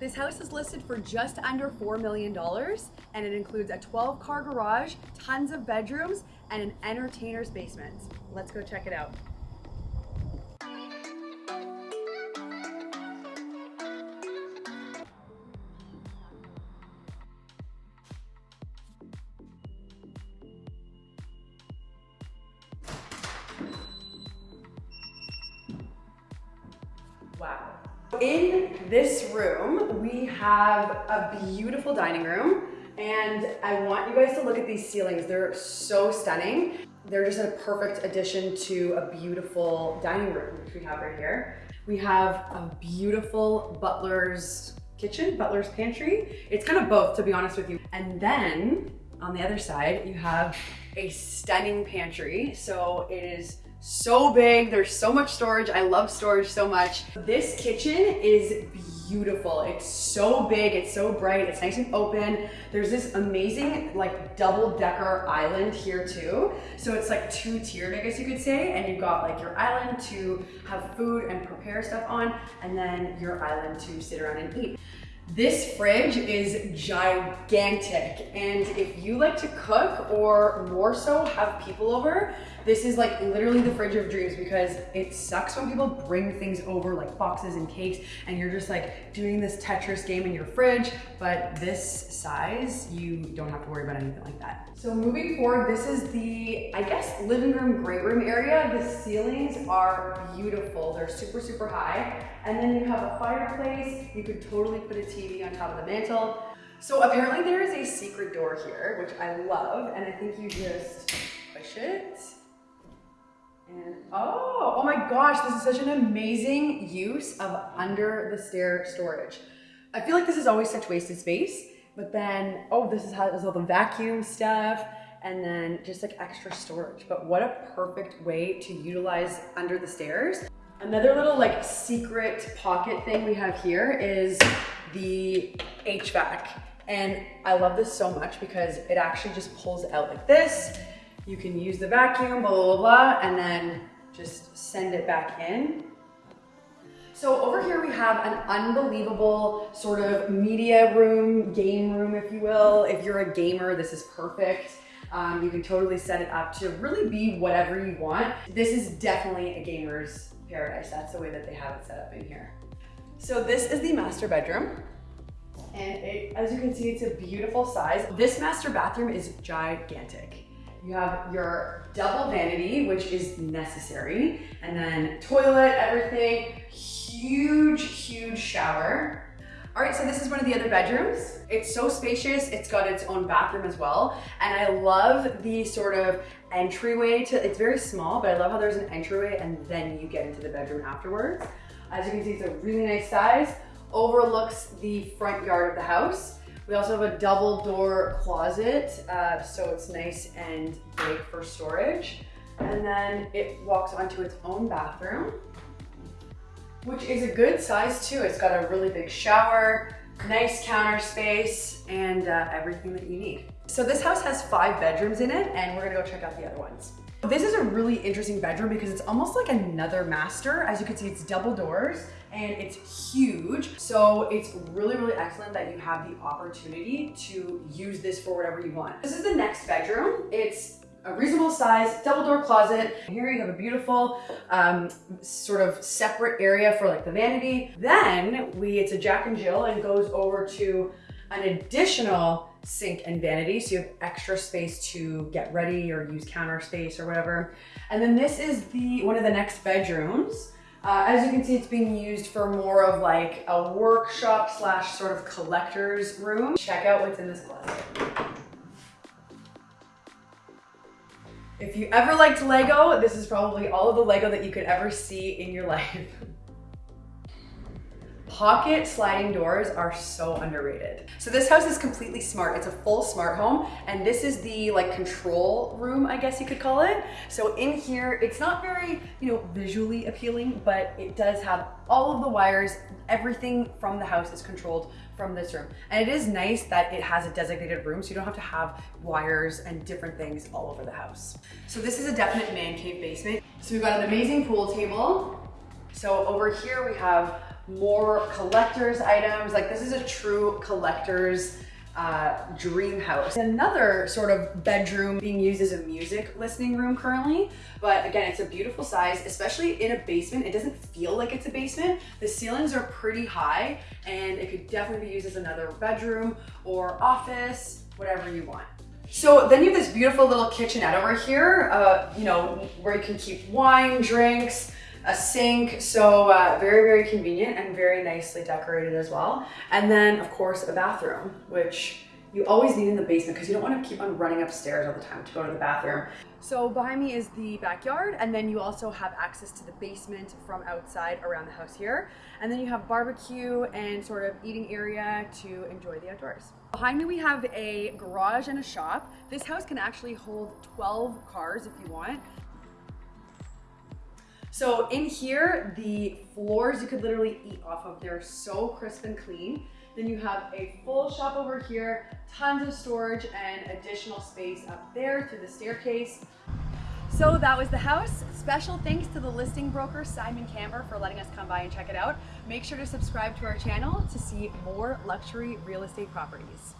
This house is listed for just under $4 million and it includes a 12 car garage, tons of bedrooms, and an entertainer's basement. Let's go check it out. In this room, we have a beautiful dining room and I want you guys to look at these ceilings. They're so stunning. They're just a perfect addition to a beautiful dining room, which we have right here. We have a beautiful butler's kitchen, butler's pantry. It's kind of both, to be honest with you. And then on the other side, you have a stunning pantry. So it is so big. There's so much storage. I love storage so much. This kitchen is beautiful. It's so big, it's so bright, it's nice and open. There's this amazing like double decker island here too. So it's like two tiered, I guess you could say. And you've got like your island to have food and prepare stuff on, and then your island to sit around and eat. This fridge is gigantic. And if you like to cook or more so have people over, this is like literally the fridge of dreams because it sucks when people bring things over like boxes and cakes and you're just like doing this Tetris game in your fridge. But this size, you don't have to worry about anything like that. So moving forward, this is the, I guess, living room, great room area. The ceilings are beautiful. They're super, super high. And then you have a fireplace. You could totally put a TV on top of the mantle. So apparently there is a secret door here, which I love. And I think you just push it. And oh, oh my gosh, this is such an amazing use of under the stair storage. I feel like this is always such wasted space, but then, oh, this is how there's all the vacuum stuff and then just like extra storage. But what a perfect way to utilize under the stairs. Another little like secret pocket thing we have here is the HVAC. And I love this so much because it actually just pulls out like this. You can use the vacuum, blah, blah, blah, and then just send it back in. So over here we have an unbelievable sort of media room, game room, if you will. If you're a gamer, this is perfect. Um, you can totally set it up to really be whatever you want. This is definitely a gamer's paradise. That's the way that they have it set up in here. So this is the master bedroom. And it, as you can see, it's a beautiful size. This master bathroom is gigantic. You have your double vanity, which is necessary, and then toilet, everything, huge, huge shower. All right, so this is one of the other bedrooms. It's so spacious. It's got its own bathroom as well. And I love the sort of entryway to, it's very small, but I love how there's an entryway and then you get into the bedroom afterwards. As you can see, it's a really nice size. Overlooks the front yard of the house. We also have a double door closet, uh, so it's nice and big for storage. And then it walks onto its own bathroom, which is a good size too. It's got a really big shower, nice counter space, and uh, everything that you need. So this house has five bedrooms in it, and we're gonna go check out the other ones. This is a really interesting bedroom because it's almost like another master. As you can see, it's double doors and it's huge. So it's really, really excellent that you have the opportunity to use this for whatever you want. This is the next bedroom. It's a reasonable size double door closet. Here you have a beautiful um, sort of separate area for like the vanity. Then we, it's a Jack and Jill and goes over to an additional sink and vanity. So you have extra space to get ready or use counter space or whatever. And then this is the one of the next bedrooms. Uh, as you can see, it's being used for more of like a workshop slash sort of collector's room. Check out what's in this closet. If you ever liked Lego, this is probably all of the Lego that you could ever see in your life. Pocket sliding doors are so underrated. So this house is completely smart. It's a full smart home and this is the like control room, I guess you could call it. So in here, it's not very, you know, visually appealing, but it does have all of the wires. Everything from the house is controlled from this room. And it is nice that it has a designated room so you don't have to have wires and different things all over the house. So this is a definite man cave basement. So we've got an amazing pool table. So over here we have more collector's items. Like this is a true collector's uh, dream house. Another sort of bedroom being used as a music listening room currently, but again, it's a beautiful size, especially in a basement. It doesn't feel like it's a basement. The ceilings are pretty high and it could definitely be used as another bedroom or office, whatever you want. So then you have this beautiful little kitchenette over here, uh, you know, where you can keep wine, drinks, a sink. So uh, very, very convenient and very nicely decorated as well. And then of course a bathroom, which you always need in the basement because you don't want to keep on running upstairs all the time to go to the bathroom. So behind me is the backyard and then you also have access to the basement from outside around the house here. And then you have barbecue and sort of eating area to enjoy the outdoors. Behind me we have a garage and a shop. This house can actually hold 12 cars if you want. So in here, the floors you could literally eat off of. They're so crisp and clean. Then you have a full shop over here, tons of storage and additional space up there to the staircase. So that was the house. Special thanks to the listing broker, Simon Camber, for letting us come by and check it out. Make sure to subscribe to our channel to see more luxury real estate properties.